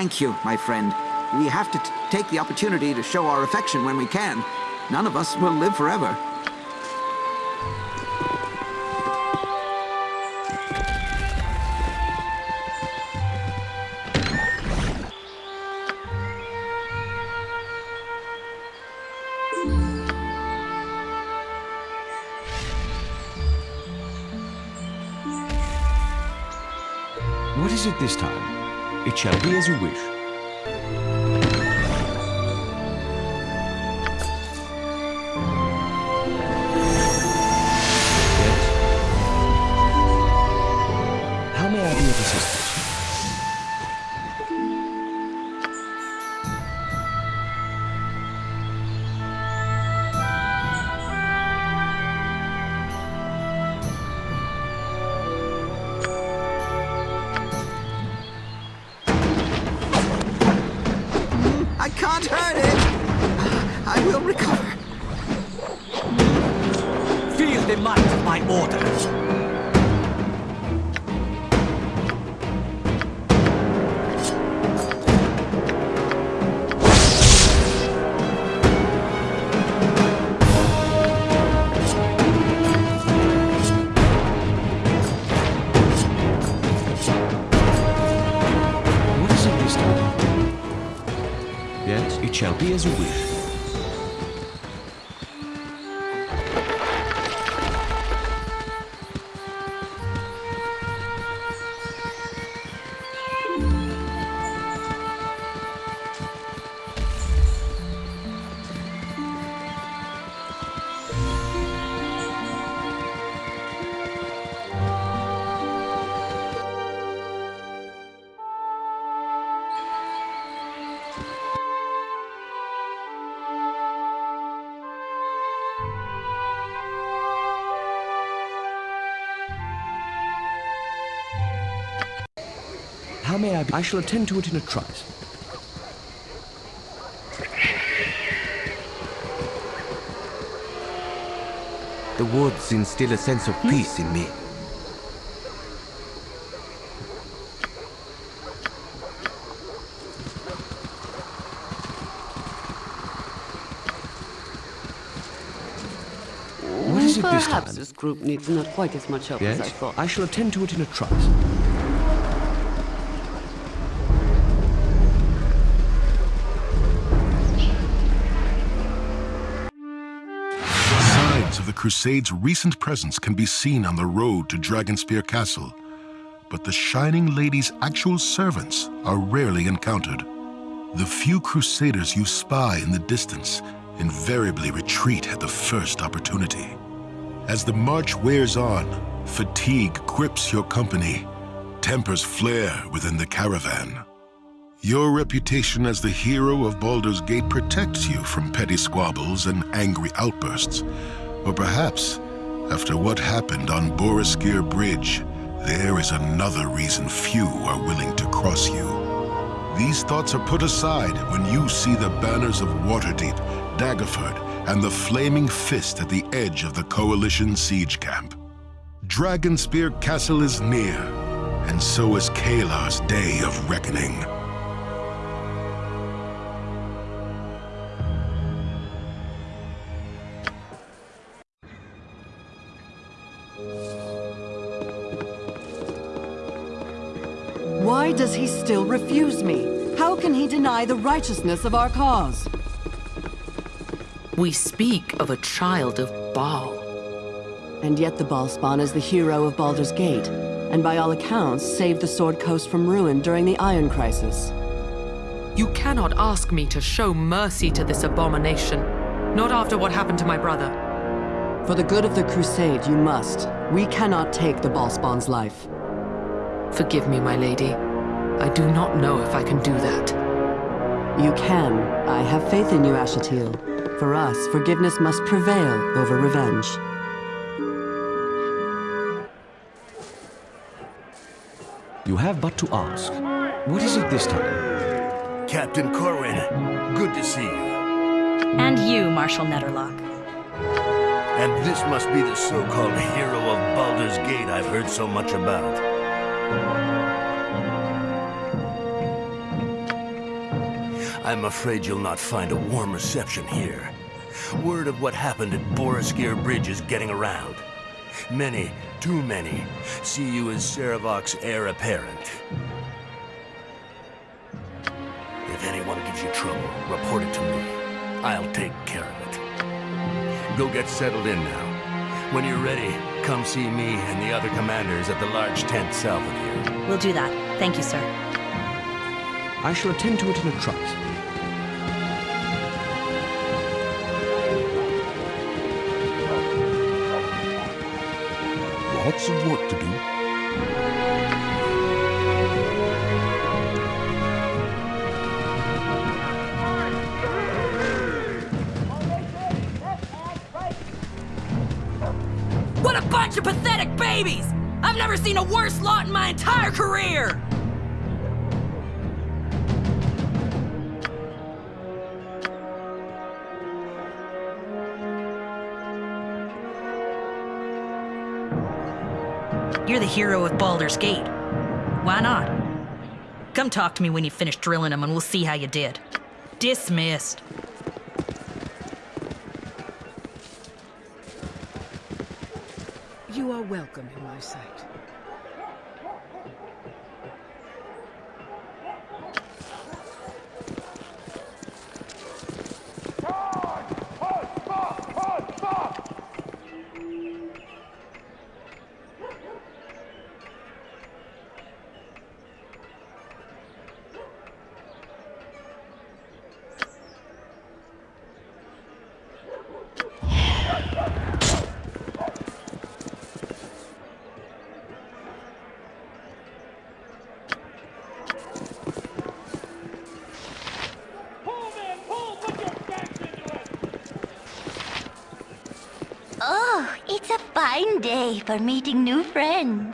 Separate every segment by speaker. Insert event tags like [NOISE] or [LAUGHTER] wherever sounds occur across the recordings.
Speaker 1: Thank you, my friend. We have to take the opportunity to show our affection when we can. None of us will live forever.
Speaker 2: Shall be as you wish. I
Speaker 1: can't hurt it! I will recover.
Speaker 3: Feel the might of my orders.
Speaker 2: Be as you wish. I shall attend to it in a trice.
Speaker 4: The woods instill a sense of hmm? peace in me.
Speaker 2: What is this
Speaker 5: Perhaps this group needs not quite as much help as I
Speaker 2: Yes,
Speaker 5: thought.
Speaker 2: I shall attend to it in a trice.
Speaker 6: Crusades' recent presence can be seen on the road to Dragonspear Castle, but the Shining Lady's actual servants are rarely encountered. The few Crusaders you spy in the distance invariably retreat at the first opportunity. As the march wears on, fatigue grips your company, tempers flare within the caravan. Your reputation as the hero of Baldur's Gate protects you from petty squabbles and angry outbursts. Or perhaps, after what happened on Boareskyr Bridge, there is another reason few are willing to cross you. These thoughts are put aside when you see the banners of Waterdeep, Daggerford, and the Flaming Fist at the edge of the Coalition siege camp. Dragonspear Castle is near, and so is Caelar's day of reckoning.
Speaker 7: Why does he still refuse me? How can he deny the righteousness of our cause?
Speaker 8: We speak of a child of Bhaal.
Speaker 7: And yet the Bhaalspawn is the hero of Baldur's Gate, and by all accounts saved the Sword Coast from ruin during the Iron Crisis.
Speaker 8: You cannot ask me to show mercy to this abomination. Not after what happened to my brother.
Speaker 7: For the good of the Crusade, you must. We cannot take the Bhaalspawn's life.
Speaker 8: Forgive me, my lady. I do not know if I can do that.
Speaker 7: You can. I have faith in you, Ashatil. For us, forgiveness must prevail over revenge.
Speaker 2: You have but to ask. What is it this time?
Speaker 9: Captain Corwin, good to see you.
Speaker 10: And you, Marshal Nederlok.
Speaker 9: And this must be the so-called hero of Baldur's Gate I've heard so much about. I'm afraid you'll not find a warm reception here. Word of what happened at Boareskyr Bridge is getting around. Many, too many, see you as Sarevok's heir apparent. If anyone gives you trouble, report it to me. I'll take care of it. Go get settled in now. When you're ready, come see me and the other commanders at the large tent south of here.
Speaker 10: We'll do that. Thank you, sir.
Speaker 2: I shall attend to it in a trice.
Speaker 6: Lots of work to do.
Speaker 8: Babies! I've never seen a worse lot in my entire career!
Speaker 10: You're the hero of Baldur's Gate. Why not? Come talk to me when you finish drilling them and we'll see how you did. Dismissed.
Speaker 11: You are welcome in my sight.
Speaker 12: Oh, it's a fine day for meeting new friends.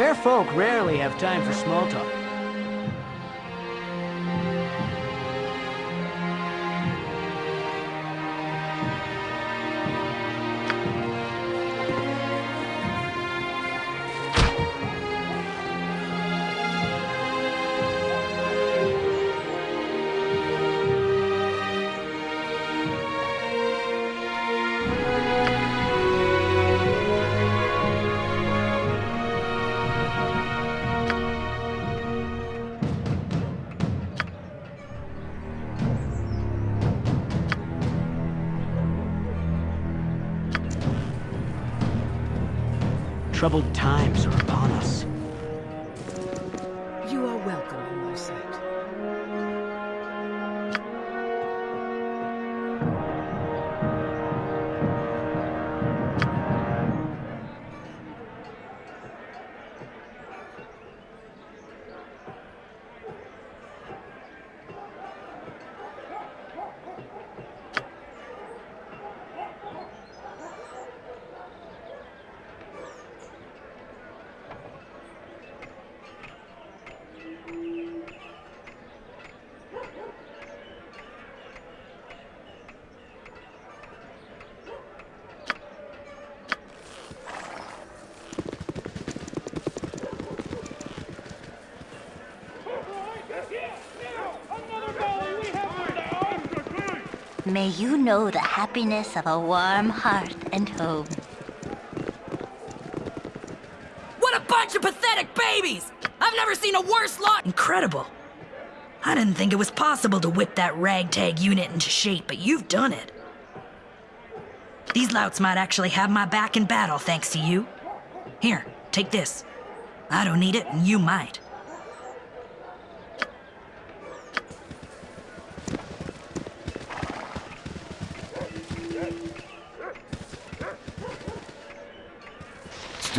Speaker 13: Fair folk rarely have time for small talk. Troubled times are
Speaker 12: May you know the happiness of a warm hearth and home.
Speaker 10: What a bunch of pathetic babies! I've never seen a worse lot! Incredible. I didn't think it was possible to whip that ragtag unit into shape, but you've done it. These louts might actually have my back in battle thanks to you. Here, take this. I don't need it, and you might.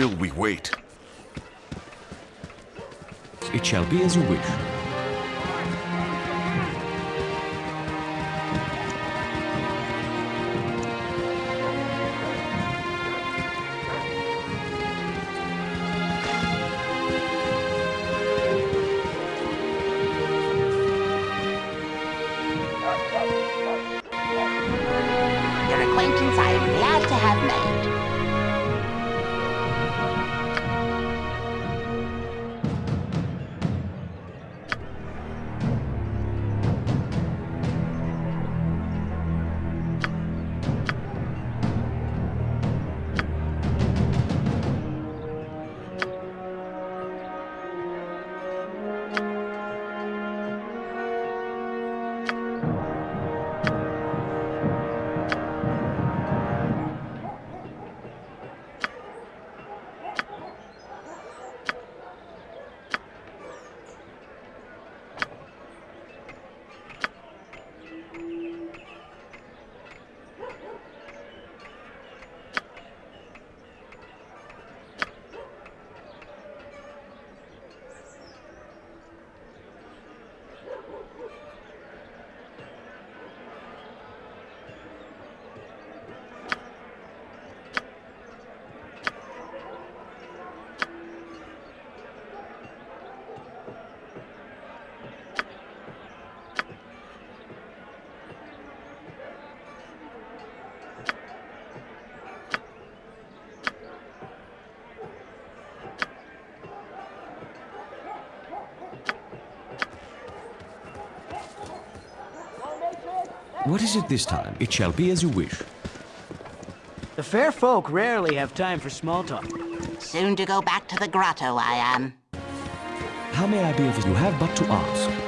Speaker 14: Still we wait.
Speaker 2: It shall be as you wish. What is it this time? It shall be as you wish.
Speaker 13: The fair folk rarely have time for small talk.
Speaker 12: Soon to go back to the grotto, I am.
Speaker 2: How may I be of you have but to ask?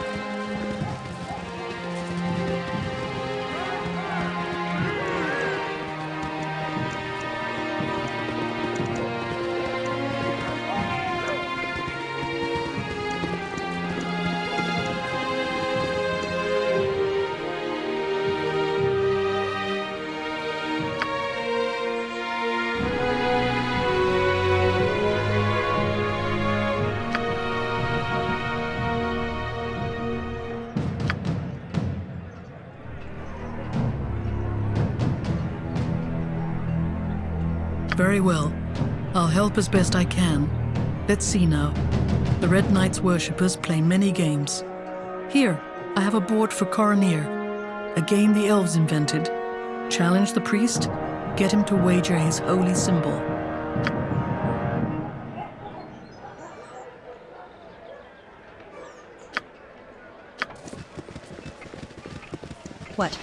Speaker 11: Very well. I'll help as best I can. Let's see now. The Red Knights worshippers play many games. Here, I have a board for Coroneer, a game the elves invented. Challenge the priest, get him to wager his holy symbol.
Speaker 10: What?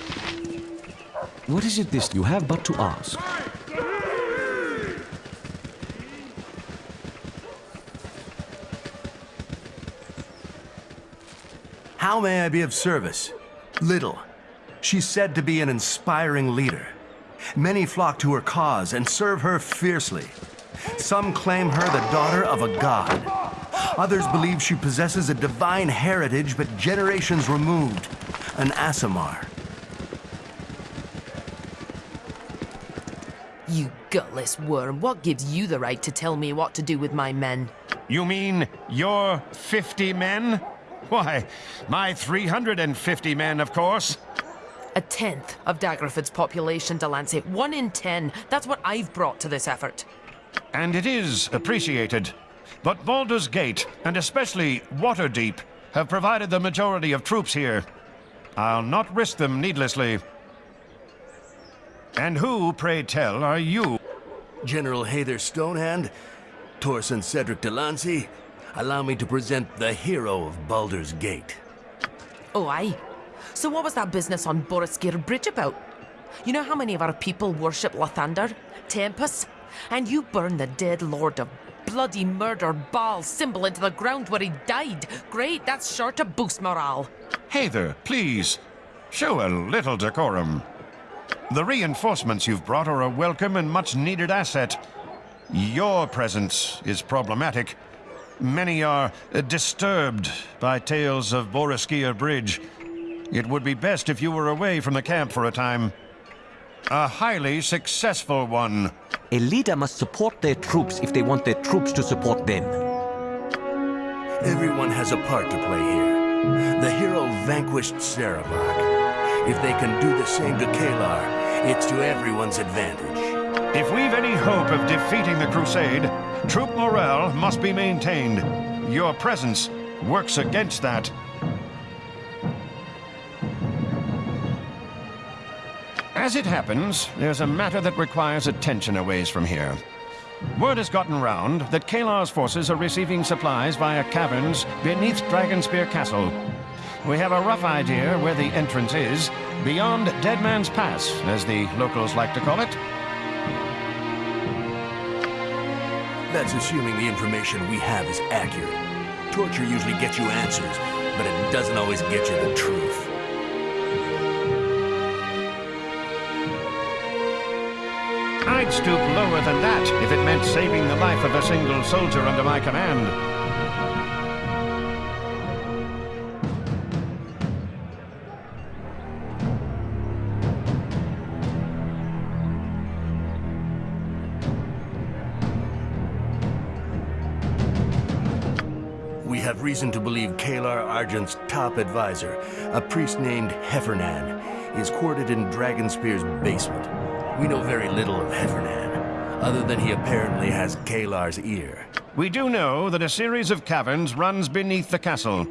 Speaker 2: What is it this you have but to ask?
Speaker 15: How may I be of service? Little. She's said to be an inspiring leader. Many flock to her cause and serve her fiercely. Some claim her the daughter of a god. Others believe she possesses a divine heritage but generations removed, an Aasimar.
Speaker 16: You gutless worm, what gives you the right to tell me what to do with my men?
Speaker 17: You mean your 50 men? [LAUGHS] Why, my 350 men, of course.
Speaker 16: A tenth of Daggerford's population, Delancey. One in ten. That's what I've brought to this effort.
Speaker 17: And it is appreciated. But Baldur's Gate, and especially Waterdeep, have provided the majority of troops here. I'll not risk them needlessly. And who, pray tell, are you?
Speaker 9: General Hayther Stonehand, Torson Cedric Delancey, allow me to present the hero of Baldur's Gate.
Speaker 16: Oh, aye. So what was that business on Boareskyr Bridge about? You know how many of our people worship Lathander, Tempus, and you burn the dead lord of bloody murder Bhaal symbol into the ground where he died. Great, that's sure to boost morale.
Speaker 17: Hey there, please. Show a little decorum. The reinforcements you've brought are a welcome and much needed asset. Your presence is problematic. Many are uh, disturbed by tales of Boareskyr Bridge. It would be best if you were away from the camp for a time. A highly successful one.
Speaker 4: A leader must support their troops if they want their troops to support them.
Speaker 9: Everyone has a part to play here. The hero vanquished Sarevok. If they can do the same to Caelar, it's to everyone's advantage.
Speaker 17: If we've any hope of defeating the Crusade, troop morale must be maintained. Your presence works against that. As it happens, there's a matter that requires attention a ways from here. Word has gotten round that Caelar's forces are receiving supplies via caverns beneath Dragonspear Castle. We have a rough idea where the entrance is, beyond Dead Man's Pass, as the locals like to call it.
Speaker 9: That's assuming the information we have is accurate. Torture usually gets you answers, but it doesn't always get you the truth.
Speaker 17: I'd stoop lower than that if it meant saving the life of a single soldier under my command.
Speaker 9: Reason to believe Caelar Argent's top advisor, a priest named Hephernaan, is quartered in Dragonspear's basement. We know very little of Hephernaan, other than he apparently has Caelar's ear.
Speaker 17: We do know that a series of caverns runs beneath the castle.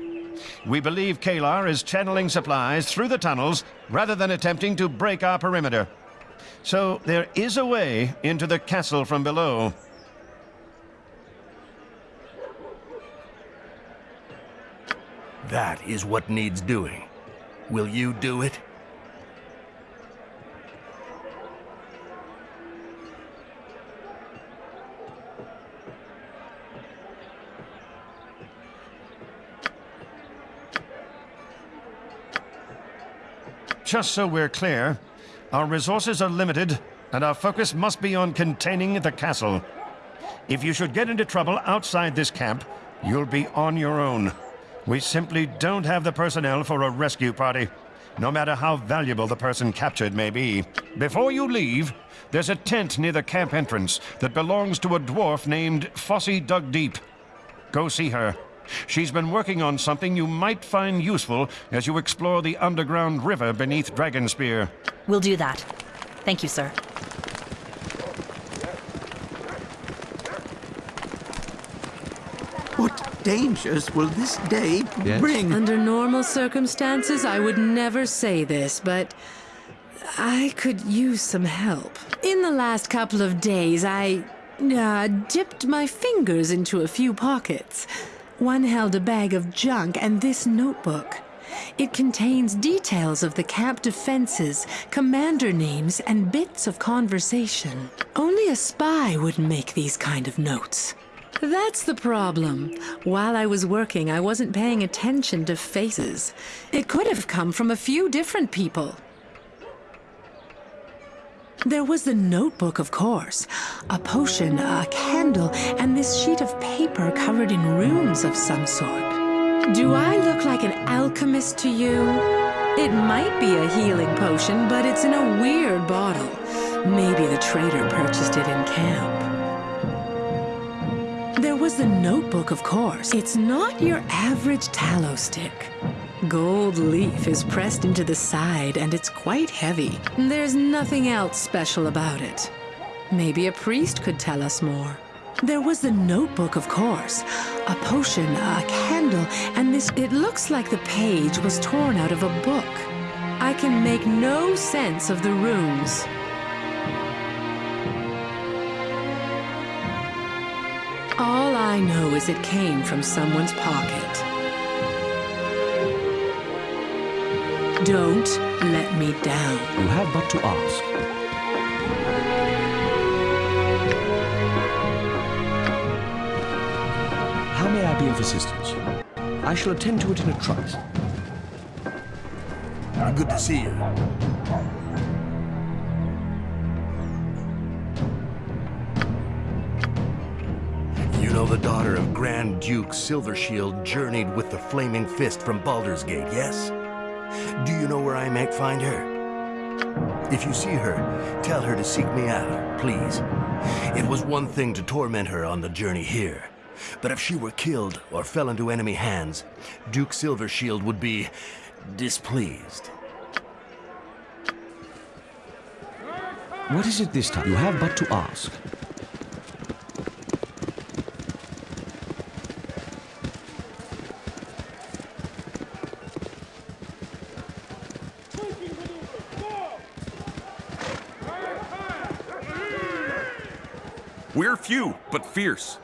Speaker 17: We believe Caelar is channeling supplies through the tunnels rather than attempting to break our perimeter. So there is a way into the castle from below.
Speaker 9: That is what needs doing. Will you do it?
Speaker 17: Just so we're clear, our resources are limited, and our focus must be on containing the castle. If you should get into trouble outside this camp, you'll be on your own. We simply don't have the personnel for a rescue party, no matter how valuable the person captured may be. Before you leave, there's a tent near the camp entrance that belongs to a dwarf named Fossey Dugdeep. Go see her. She's been working on something you might find useful as you explore the underground river beneath Dragonspear.
Speaker 10: We'll do that. Thank you, sir.
Speaker 1: What dangers will this day bring?
Speaker 18: Under normal circumstances, I would never say this, but I could use some help. In the last couple of days, I uh, dipped my fingers into a few pockets. One held a bag of junk and this notebook. It contains details of the camp defenses, commander names, and bits of conversation. Only a spy would make these kind of notes. That's the problem. While I was working, I wasn't paying attention to faces. It could have come from a few different people. There was the notebook, of course. A potion, a candle, and this sheet of paper covered in runes of some sort. Do I look like an alchemist to you? It might be a healing potion, but it's in a weird bottle. Maybe the trader purchased it in camp. Was the notebook, of course. It's not your average tallow stick. Gold leaf is pressed into the side and it's quite heavy. There's nothing else special about it. Maybe a priest could tell us more. There was the notebook, of course. A potion, a candle, and this... It looks like the page was torn out of a book. I can make no sense of the runes. All I know is it came from someone's pocket. Don't let me down.
Speaker 2: You have but to ask. How may I be of assistance? I shall attend to it in a trice.
Speaker 9: Good to see you. Daughter of Grand Duke Silvershield journeyed with the Flaming Fist from Baldur's Gate, yes? Do you know where I might find her? If you see her, tell her to seek me out, please. It was one thing to torment her on the journey here, but if she were killed or fell into enemy hands, Duke Silvershield would be displeased.
Speaker 2: What is it this time? You have but to ask.
Speaker 14: We're few, but fierce.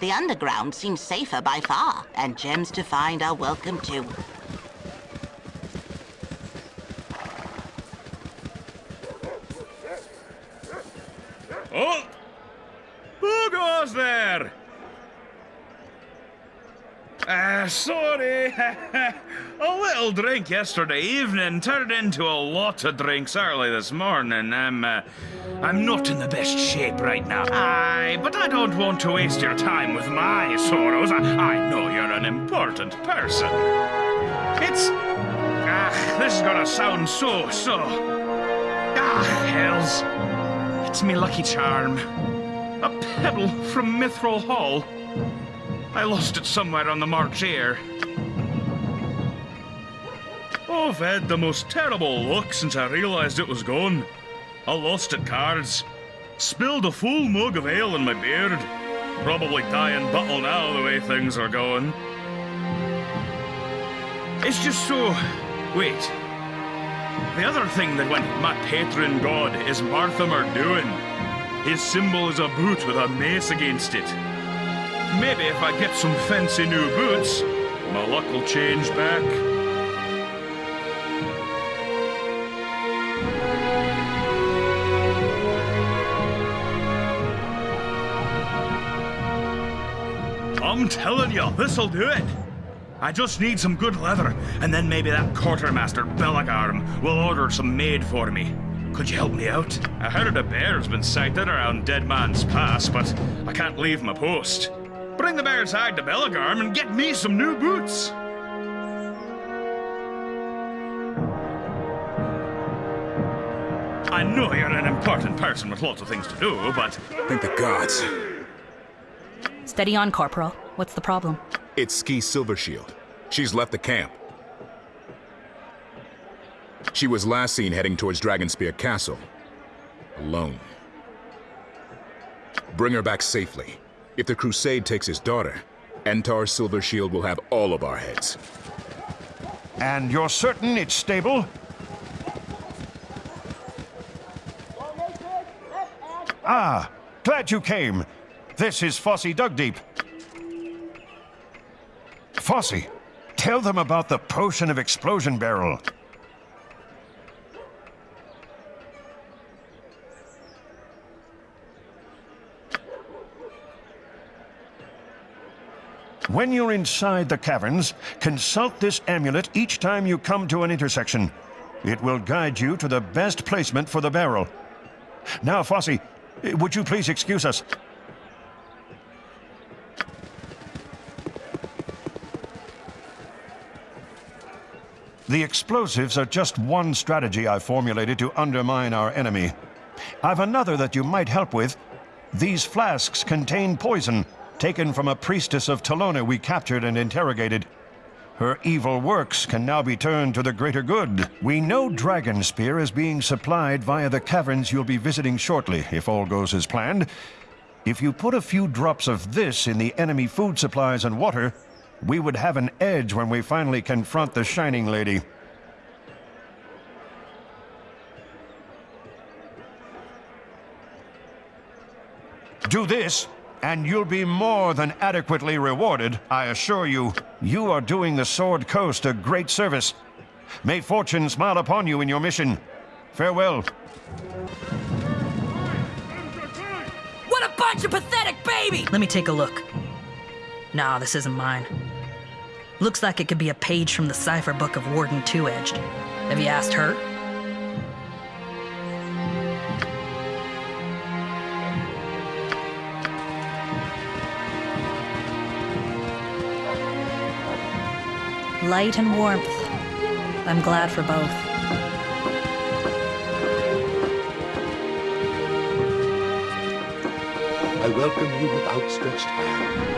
Speaker 12: The underground seems safer by far, and gems to find are welcome too.
Speaker 19: Oh! Who goes there? Uh, sorry. [LAUGHS] a little drink yesterday evening turned into a lot of drinks early this morning. I'm, uh, I'm not in the best shape right now. Aye, but I don't want to waste your time with my sorrows. I, I know you're an important person. It's... Ah, this is gonna sound so, so... Ah, hells. It's me lucky charm. A pebble from Mithril Hall. I lost it somewhere on the March air. I've had the most terrible luck since I realised it was gone. I lost at cards. Spilled a full mug of ale in my beard. Probably dying bottle now the way things are going. It's just so... Wait. The other thing that went my patron god is Marthammor Duin. His symbol is a boot with a mace against it. Maybe if I get some fancy new boots, my luck will change back. Telling you, this'll do it. I just need some good leather, and then maybe that quartermaster Belagarm will order some made for me. Could you help me out? I heard a bear's been sighted around Dead Man's Pass, but I can't leave my post. Bring the bear's hide to Belagarm and get me some new boots. I know you're an important person with lots of things to do, but...
Speaker 14: Thank the gods.
Speaker 10: Steady on, Corporal. What's the problem?
Speaker 14: It's Skie Silvershield. She's left the camp. She was last seen heading towards Dragonspear Castle. Alone. Bring her back safely. If the Crusade takes his daughter, Entar Silvershield will have all of our heads.
Speaker 17: And you're certain it's stable? Ah, glad you came. This is Fossey Dugdeep. Fossey, tell them about the potion of explosion barrel. When you're inside the caverns, consult this amulet each time you come to an intersection. It will guide you to the best placement for the barrel. Now, Fossey, would you please excuse us? The explosives are just one strategy I've formulated to undermine our enemy. I've another that you might help with. These flasks contain poison, taken from a priestess of Talona we captured and interrogated. Her evil works can now be turned to the greater good. We know Dragonspear is being supplied via the caverns you'll be visiting shortly, if all goes as planned. If you put a few drops of this in the enemy food supplies and water, we would have an edge when we finally confront the Shining Lady. Do this, and you'll be more than adequately rewarded, I assure you. You are doing the Sword Coast a great service. May fortune smile upon you in your mission. Farewell.
Speaker 10: What a bunch of pathetic babies! Let me take a look. Nah, this isn't mine. Looks like it could be a page from the cipher book of Warden Two Edged. Have you asked her? Light and warmth. I'm glad for both.
Speaker 20: I welcome you with outstretched hand.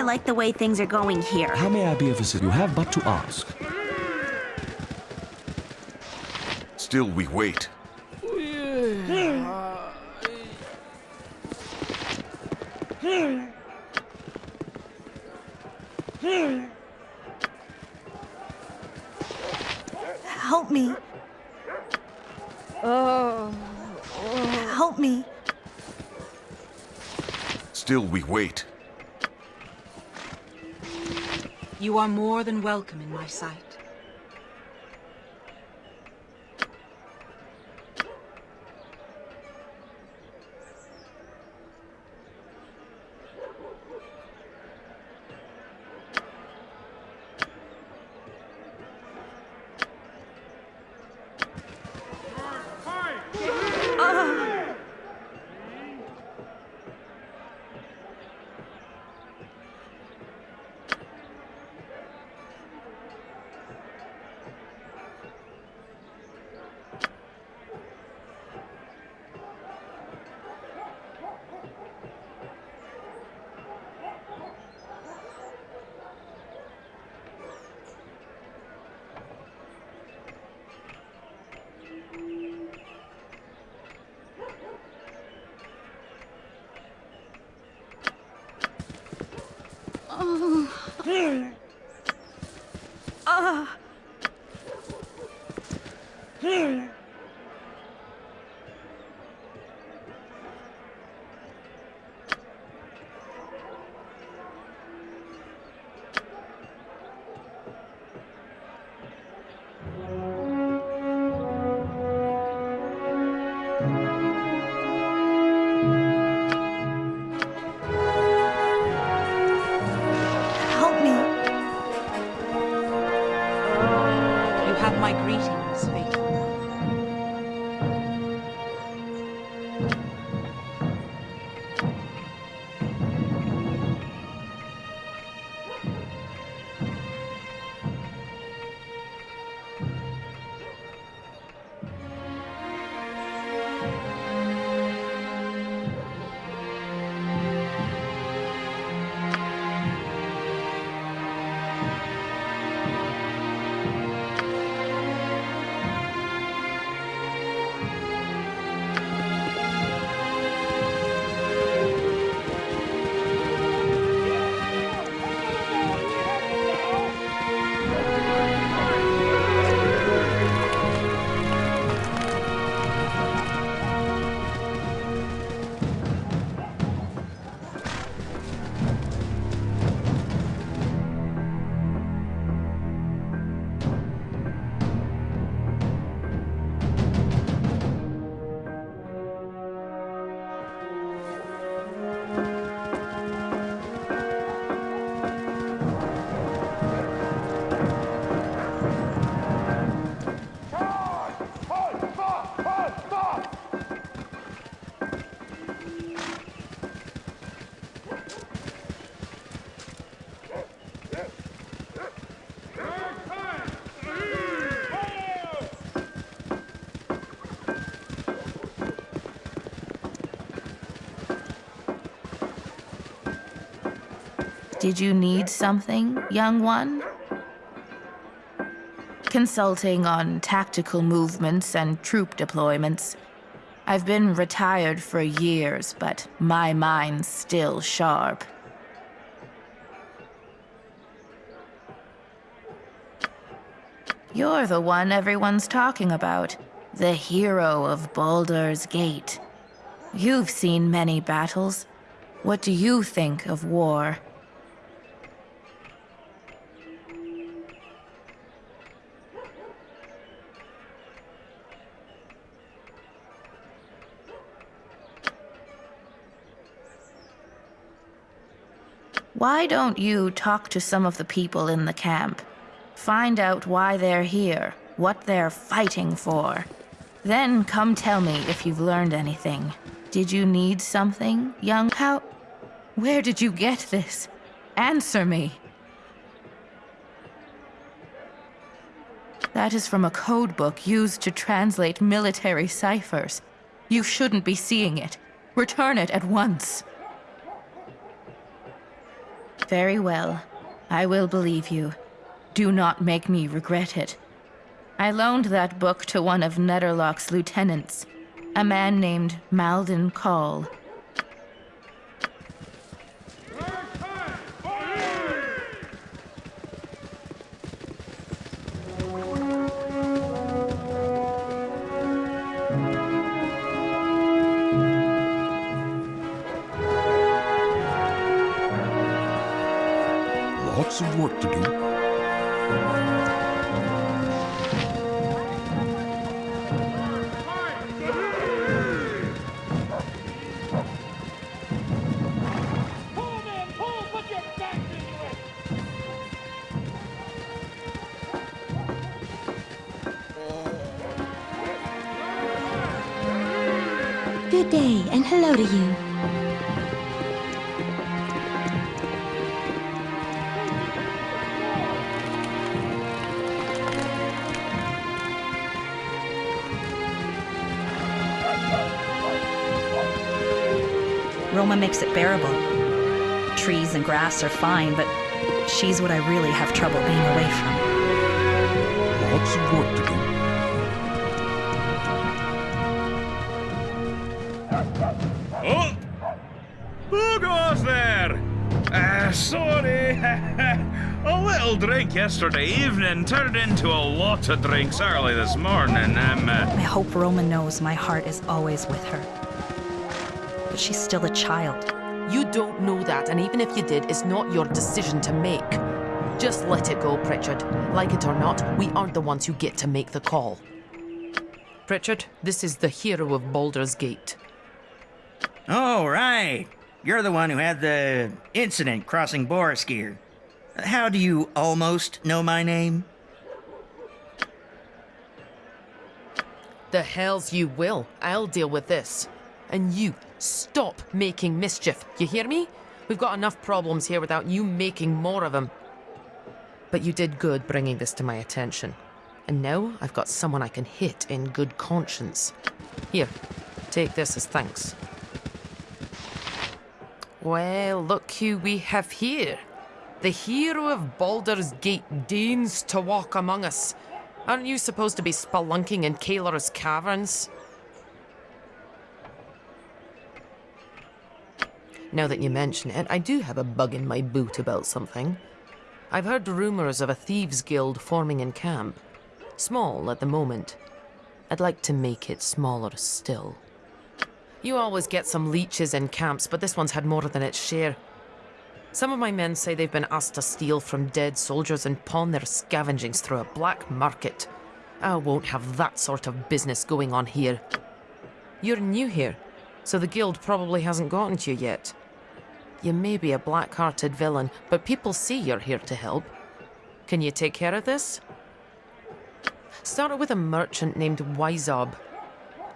Speaker 21: I don't think I like the way things are going here.
Speaker 2: How may I be of assistance? You have but to ask.
Speaker 20: Still we wait.
Speaker 21: Help me. Oh. Help me.
Speaker 20: Still we wait.
Speaker 22: You are more than welcome in my sight.
Speaker 23: Did you need something, young one? Consulting on tactical movements and troop deployments. I've been retired for years, but my mind's still sharp. You're the one everyone's talking about. The hero of Baldur's Gate. You've seen many battles. What do you think of war? Why don't you talk to some of the people in the camp? Find out why they're here, what they're fighting for. Then come tell me if you've learned anything. Did you need something, young? How? Where did you get this? Answer me. That is from a code book used to translate military ciphers. You shouldn't be seeing it. Return it at once. Very well. I will believe you. Do not make me regret it. I loaned that book to one of Nederlok's lieutenants, a man named Malden
Speaker 6: Coll. Work to do.
Speaker 21: Good day, and hello to you.
Speaker 24: Roma makes it bearable. Trees and grass are fine, but she's what I really have trouble being away from.
Speaker 6: Lots of work to do.
Speaker 19: Oh! Who goes there? Uh, sorry. [LAUGHS] a little drink yesterday evening turned into a lot of drinks early this morning. Um, uh,
Speaker 24: I hope Roma knows my heart is always with her. But she's still a child.
Speaker 16: You don't know that, and even if you did, it's not your decision to make. Just let it go, Pritchard. Like it or not, we aren't the ones who get to make the call. Pritchard, this is the hero of Baldur's Gate.
Speaker 25: Oh, right. You're the one who had the incident crossing Boareskyr. How do you almost know my name?
Speaker 16: The hells you will. I'll deal with this. And you, stop making mischief. You hear me? We've got enough problems here without you making more of them. But you did good bringing this to my attention. And now I've got someone I can hit in good conscience. Here, take this as thanks. Well, look who we have here. The hero of Baldur's Gate deigns to walk among us. Aren't you supposed to be spelunking in Caelar's caverns? Now that you mention it, I do have a bug in my boot about something. I've heard rumours of a thieves' guild forming in camp. Small at the moment. I'd like to make it smaller still. You always get some leeches in camps, but this one's had more than its share. Some of my men say they've been asked to steal from dead soldiers and pawn their scavengings through a black market. I won't have that sort of business going on here. You're new here, so the guild probably hasn't gotten to you yet. You may be a black-hearted villain, but people see you're here to help. Can you take care of this? Started with a merchant named Wyzob.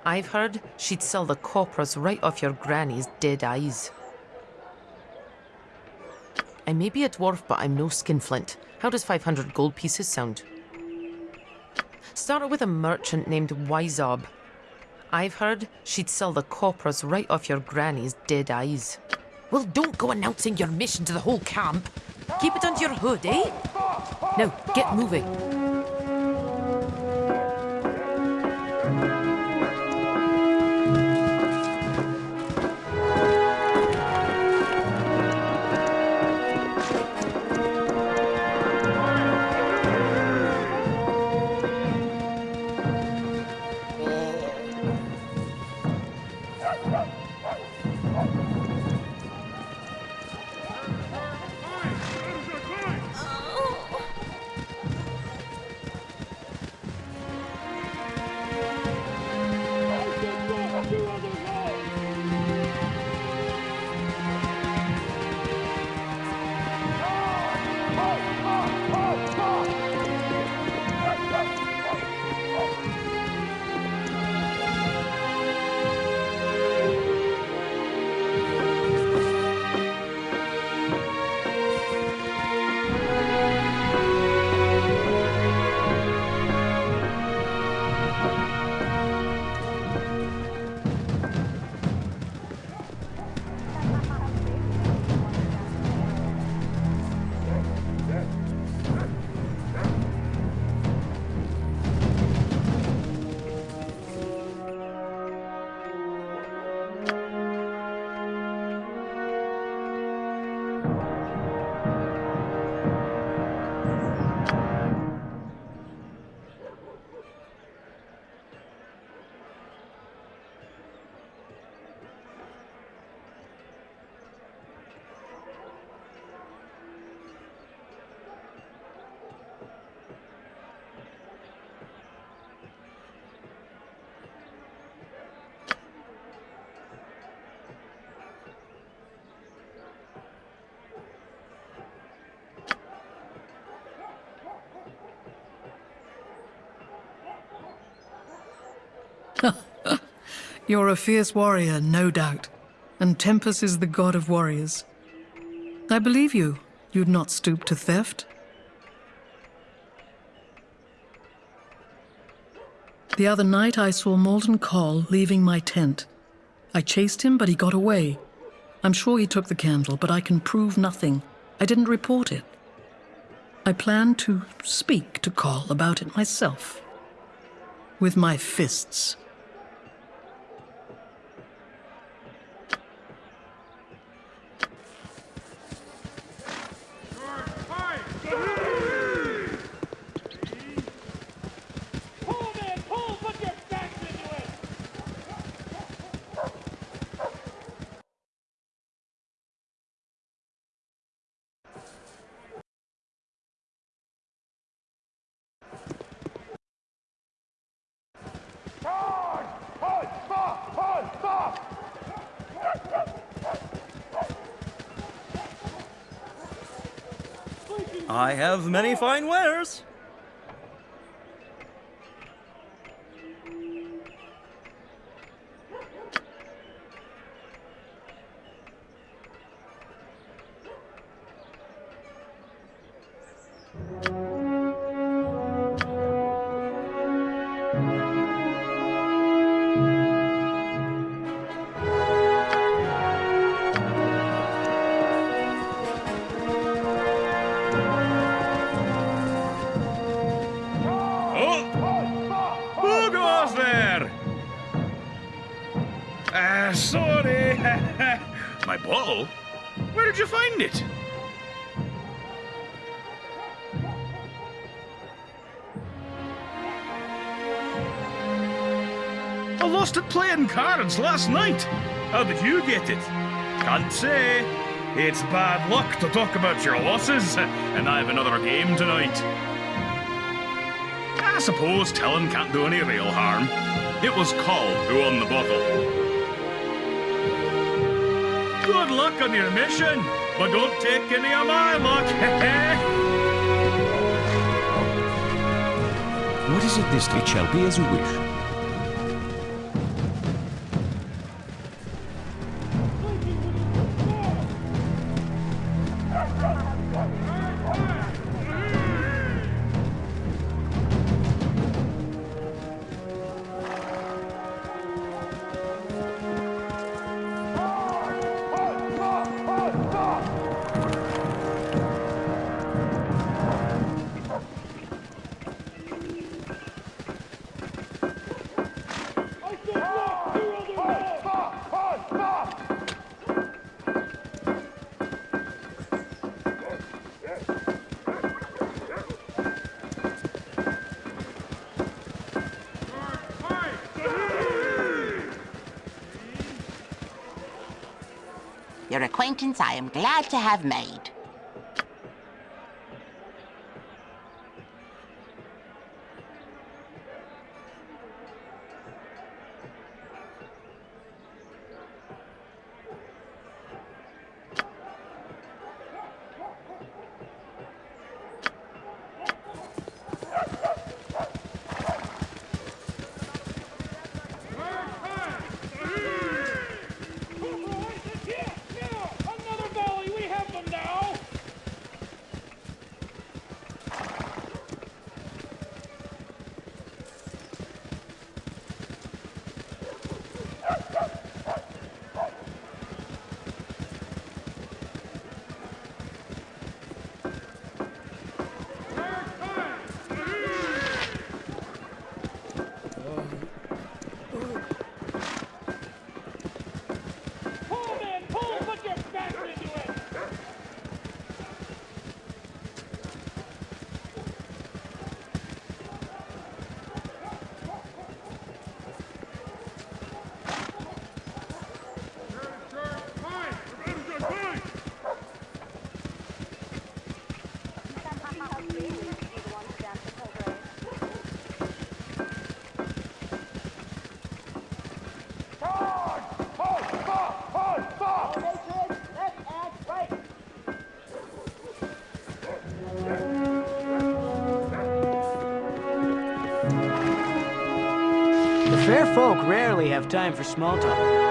Speaker 16: I've heard she'd sell the coppers right off your granny's dead eyes. I may be a dwarf, but I'm no skinflint. How does 500 gold pieces sound? Started with a merchant named Wyzob. I've heard she'd sell the coppers right off your granny's dead eyes. Well, don't go announcing your mission to the whole camp. Keep it under your hood, eh? Now, get moving.
Speaker 11: You're a fierce warrior, no doubt, and Tempus is the god of warriors. I believe you. You'd not stoop to theft. The other night I saw Malden Coll leaving my tent. I chased him, but he got away. I'm sure he took the candle, but I can prove nothing. I didn't report it. I plan to speak to Call about it myself. With my fists.
Speaker 26: I have many fine wares.
Speaker 19: Bottle? Where did you find it? I lost it playing cards last night. How did you get it? Can't say. It's bad luck to talk about your losses, [LAUGHS] and I have another game tonight. I suppose telling can't do any real harm. It was Coll who won the bottle. Good luck on your mission, but don't take any of my luck. [LAUGHS] Eh?
Speaker 2: What is it this It shall be as you wish.
Speaker 12: Your acquaintance I am glad to have made.
Speaker 13: Time for small talk.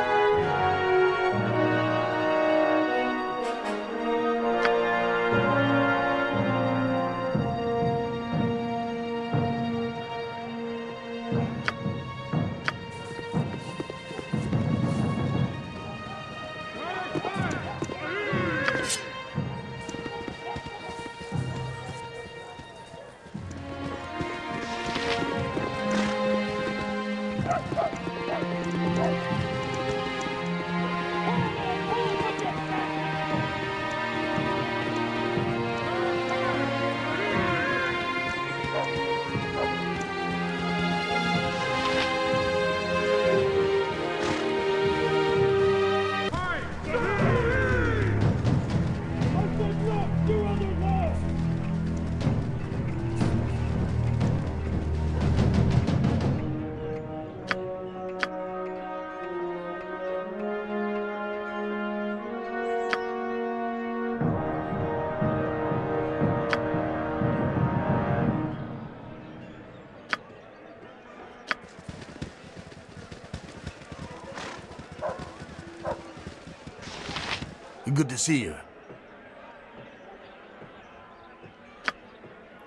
Speaker 9: Good to see you.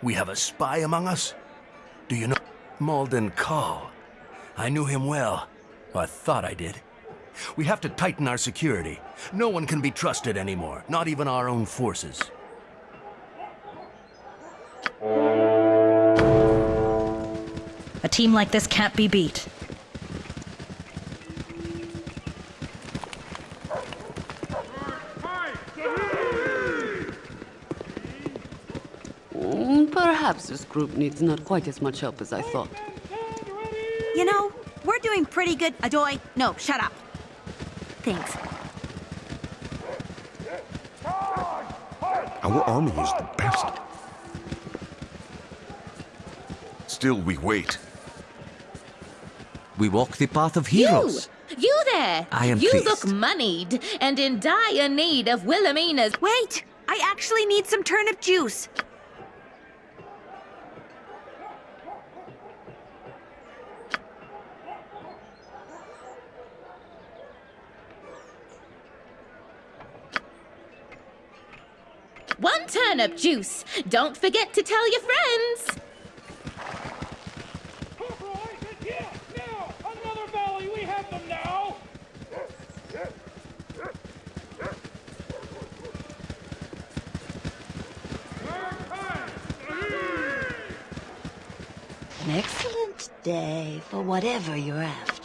Speaker 9: We have a spy among us? Do you know Malden Coll? I knew him well. I thought I did. We have to tighten our security. No one can be trusted anymore, not even our own forces.
Speaker 10: A team like this can't be beat.
Speaker 27: Perhaps this group needs not quite as much help as I thought.
Speaker 21: You know, we're doing pretty good. Adoy, no, shut up. Thanks.
Speaker 20: Our army is the best. Still, we wait.
Speaker 2: We walk the path of heroes.
Speaker 23: You! You there!
Speaker 2: I am
Speaker 23: You
Speaker 2: pleased.
Speaker 23: look moneyed and in dire need of Wilhelmina's.
Speaker 21: Wait! I actually need some turnip juice.
Speaker 23: One juice. Don't forget to tell your friends.
Speaker 28: Another valley, we have them now!
Speaker 29: An excellent day for whatever you're after.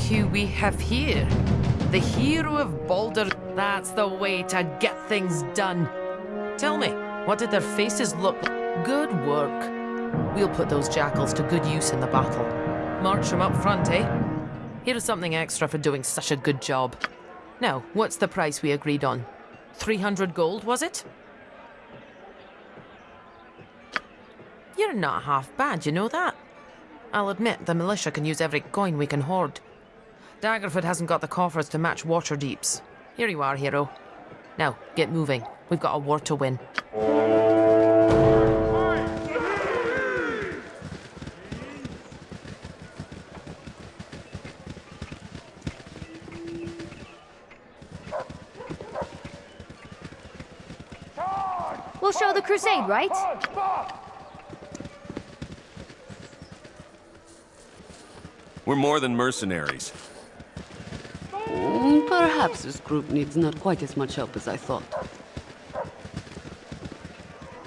Speaker 16: Who we have here. The hero of Balder. That's the way to get things done. Tell me, what did their faces look like? Good work. We'll put those jackals to good use in the battle. March them up front, eh? Here's something extra for doing such a good job. Now, what's the price we agreed on? 300 gold, was it? You're not half bad, you know that? I'll admit, the militia can use every coin we can hoard. Daggerford hasn't got the coffers to match Waterdeep's. Here you are, hero. Now, get moving. We've got a war to win.
Speaker 21: We'll show the crusade, right?
Speaker 30: We're more than mercenaries.
Speaker 27: Perhaps this group needs not quite as much help as I thought.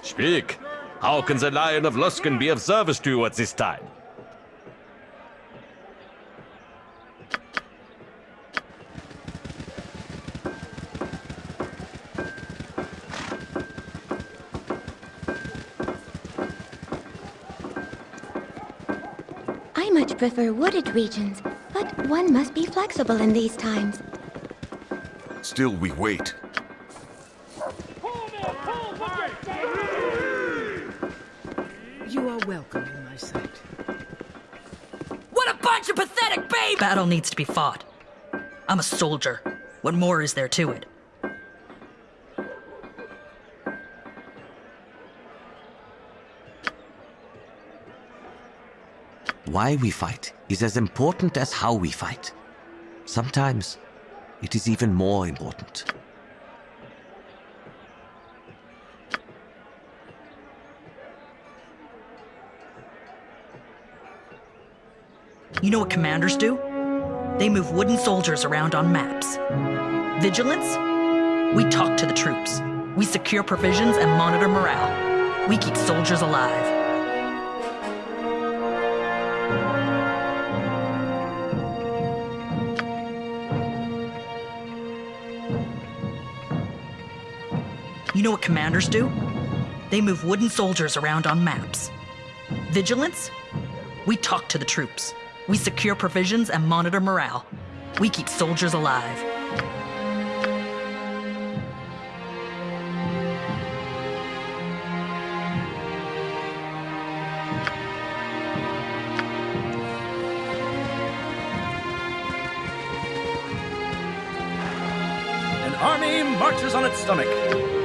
Speaker 31: Speak. How can the Lion of Luskan be of service to you at this time?
Speaker 29: I much prefer wooded regions, but one must be flexible in these times.
Speaker 30: Still we wait.
Speaker 32: You are welcome in my sight.
Speaker 10: What a bunch of pathetic babes! Battle needs to be fought. I'm a soldier. What more is there to it?
Speaker 2: Why we fight is as important as how we fight. Sometimes it is even more important.
Speaker 10: You know what commanders do? They move wooden soldiers around on maps. Vigilance? We talk to the troops. We secure provisions and monitor morale. We keep soldiers alive. Commanders do? They move wooden soldiers around on maps. Vigilance? We talk to the troops. We secure provisions and monitor morale. We keep soldiers alive.
Speaker 13: An army marches on its stomach.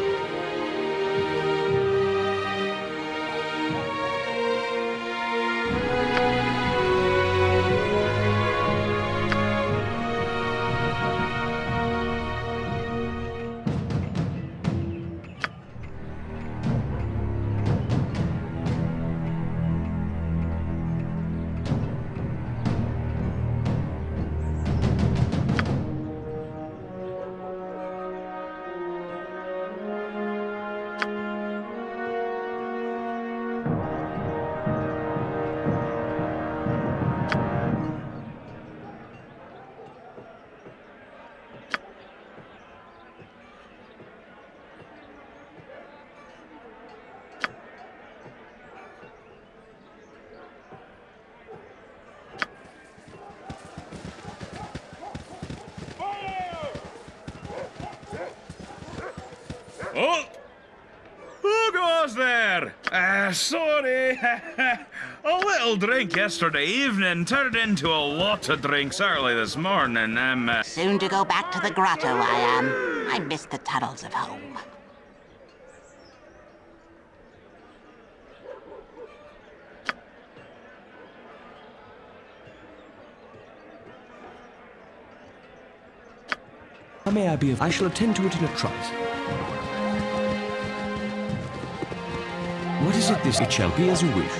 Speaker 19: Little drink yesterday evening turned into a lot of drinks early this morning. Um, uh...
Speaker 12: Soon to go back to the grotto, I am. I miss the tunnels of home.
Speaker 2: How may I be of... I shall attend to it in a trice. What is it this? It shall be as you wish.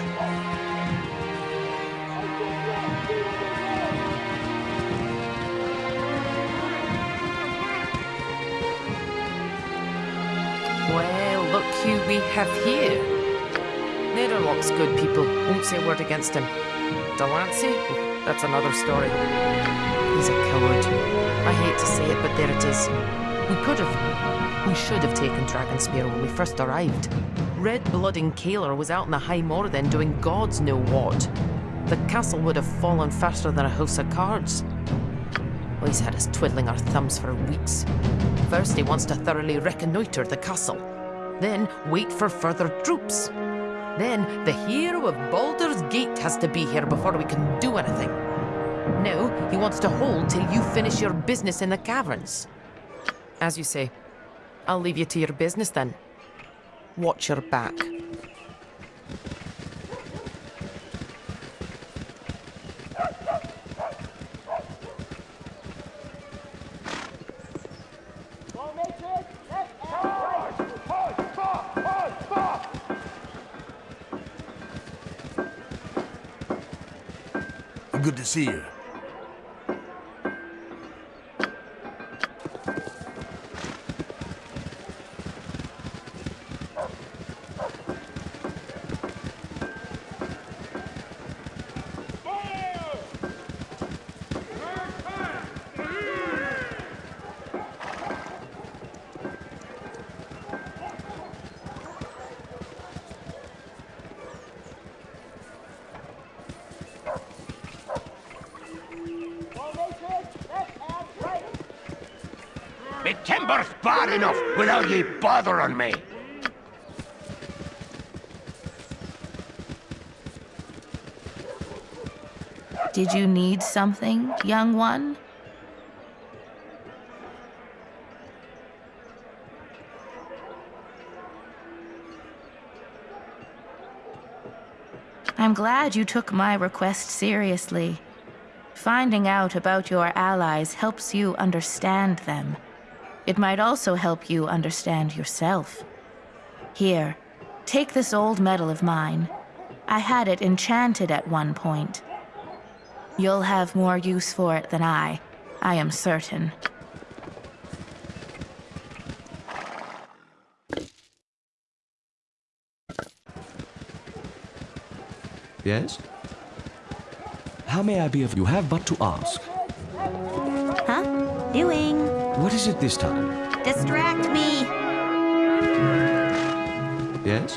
Speaker 16: We have here. Nederlok's good people. Won't say a word against him. Delancey? That's another story. He's a coward. I hate to say it, but there it is. We could have. We should have taken Dragonspear when we first arrived. Red Blood and Caelar was out in the High Moor then doing gods know what. The castle would have fallen faster than a house of cards. Well, he's had us twiddling our thumbs for weeks. First, he wants to thoroughly reconnoitre the castle. Then, wait for further troops. Then, the hero of Baldur's Gate has to be here before we can do anything. Now, he wants to hold till you finish your business in the caverns. As you say, I'll leave you to your business then. Watch your back.
Speaker 9: Good
Speaker 33: Me timber's bad enough without ye bothering me.
Speaker 23: Did you need something, young one? I'm glad you took my request seriously. Finding out about your allies helps you understand them. It might also help you understand yourself. Here, take this old medal of mine. I had it enchanted at one point. You'll have more use for it than I, I am certain.
Speaker 2: Yes? How may I be of you have but to ask?
Speaker 21: Huh? Doing.
Speaker 2: What is it this time?
Speaker 21: Distract me.
Speaker 2: Yes?